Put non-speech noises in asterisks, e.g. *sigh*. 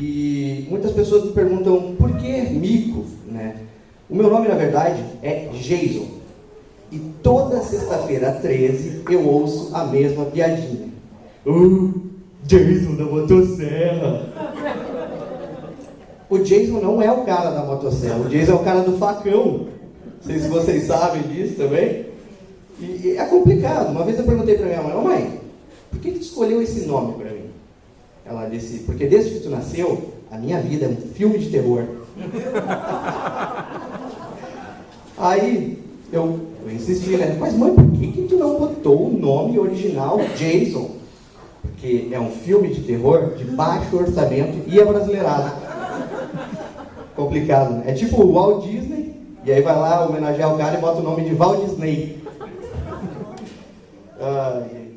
E muitas pessoas me perguntam por que Mico, né? O meu nome, na verdade, é Jason. E toda sexta-feira, 13, eu ouço a mesma piadinha. Oh, Jason da motosserra. O Jason não é o cara da motosserra, o Jason é o cara do facão. Não sei se vocês sabem disso também. E, é complicado. Uma vez eu perguntei para minha mãe, oh, mãe, por que, que tu escolheu esse nome para mim? Ela disse, porque desde que tu nasceu, a minha vida é um filme de terror. *laughs* Aí eu, eu insisti, né? Mas mãe, por que, que tu não botou o nome original Jason? Porque é um filme de terror de baixo orçamento e é brasileirado. Complicado, né? É tipo o Walt Disney, e aí vai lá homenagear o cara e bota o nome de Walt Disney. *laughs* Uh,